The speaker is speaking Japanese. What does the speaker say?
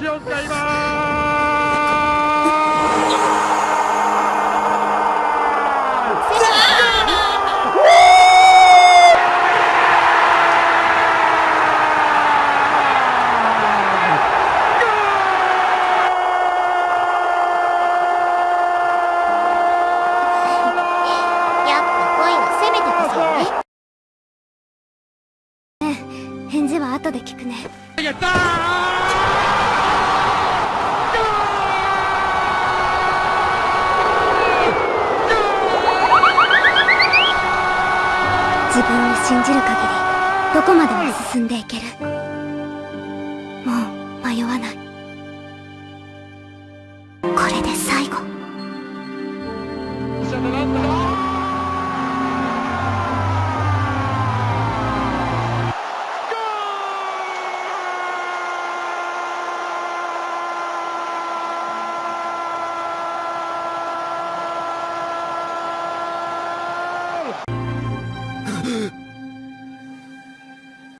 しを使います返事は後で聞くね。やったー自分を信じる限りどこまでも進んでいける。もう迷わない。これで最後。